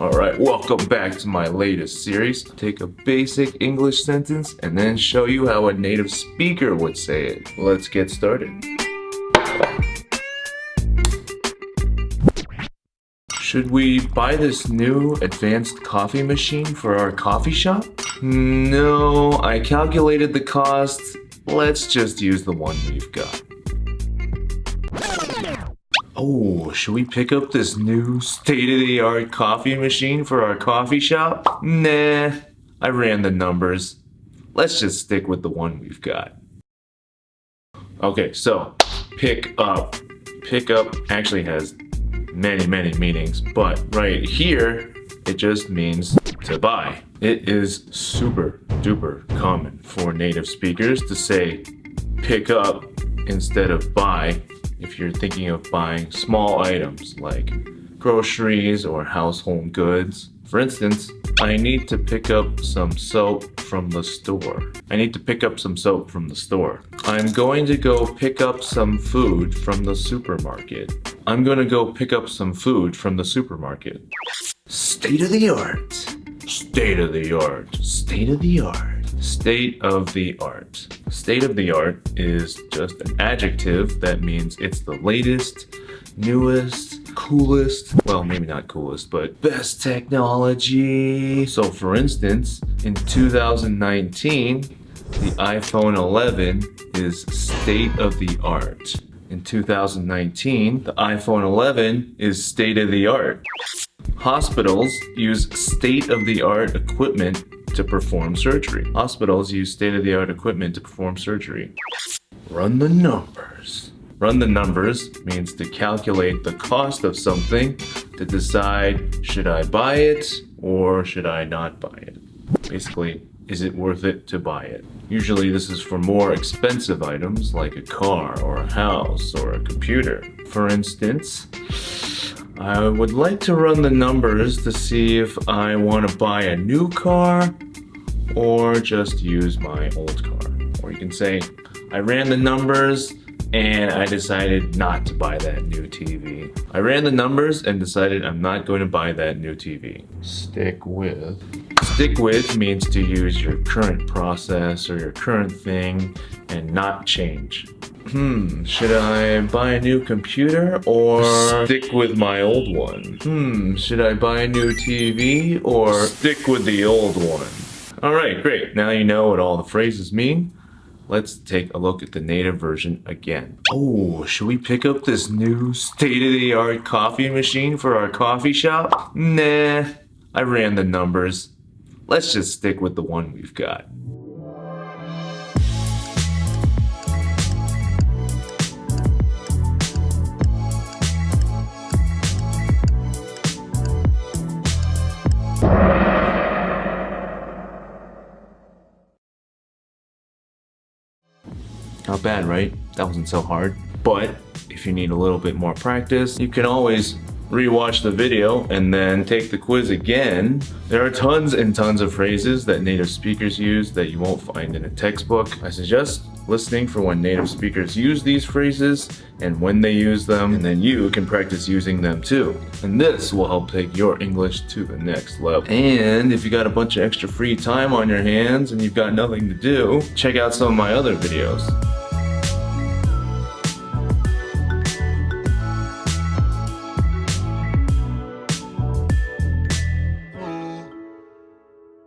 Alright, welcome back to my latest series. Take a basic English sentence and then show you how a native speaker would say it. Let's get started. Should we buy this new advanced coffee machine for our coffee shop? No, I calculated the cost. Let's just use the one we've got. Oh, should we pick up this new state-of-the-art coffee machine for our coffee shop? Nah, I ran the numbers. Let's just stick with the one we've got. Okay, so pick up. Pick up actually has many, many meanings, but right here, it just means to buy. It is super duper common for native speakers to say pick up instead of buy if you're thinking of buying small items like groceries or household goods. For instance, I need to pick up some soap from the store. I need to pick up some soap from the store. I'm going to go pick up some food from the supermarket. I'm going to go pick up some food from the supermarket. State of the art. State of the art. State of the art. State of the art. State of the art is just an adjective that means it's the latest, newest, coolest, well maybe not coolest, but best technology. So for instance, in 2019, the iPhone 11 is state of the art. In 2019, the iPhone 11 is state of the art. Hospitals use state-of-the-art equipment to perform surgery. Hospitals use state-of-the-art equipment to perform surgery. Run the numbers. Run the numbers means to calculate the cost of something to decide should I buy it or should I not buy it. Basically, is it worth it to buy it? Usually this is for more expensive items like a car or a house or a computer. For instance, I would like to run the numbers to see if I want to buy a new car or just use my old car. Or you can say, I ran the numbers and I decided not to buy that new TV. I ran the numbers and decided I'm not going to buy that new TV. Stick with. Stick with means to use your current process or your current thing and not change. Hmm, should I buy a new computer or stick with my old one? Hmm, should I buy a new TV or stick with the old one? Alright, great. Now you know what all the phrases mean. Let's take a look at the native version again. Oh, should we pick up this new state-of-the-art coffee machine for our coffee shop? Nah, I ran the numbers. Let's just stick with the one we've got. Not bad, right? That wasn't so hard. But if you need a little bit more practice, you can always rewatch the video and then take the quiz again. There are tons and tons of phrases that native speakers use that you won't find in a textbook. I suggest listening for when native speakers use these phrases and when they use them, and then you can practice using them too. And this will help take your English to the next level. And if you got a bunch of extra free time on your hands and you've got nothing to do, check out some of my other videos.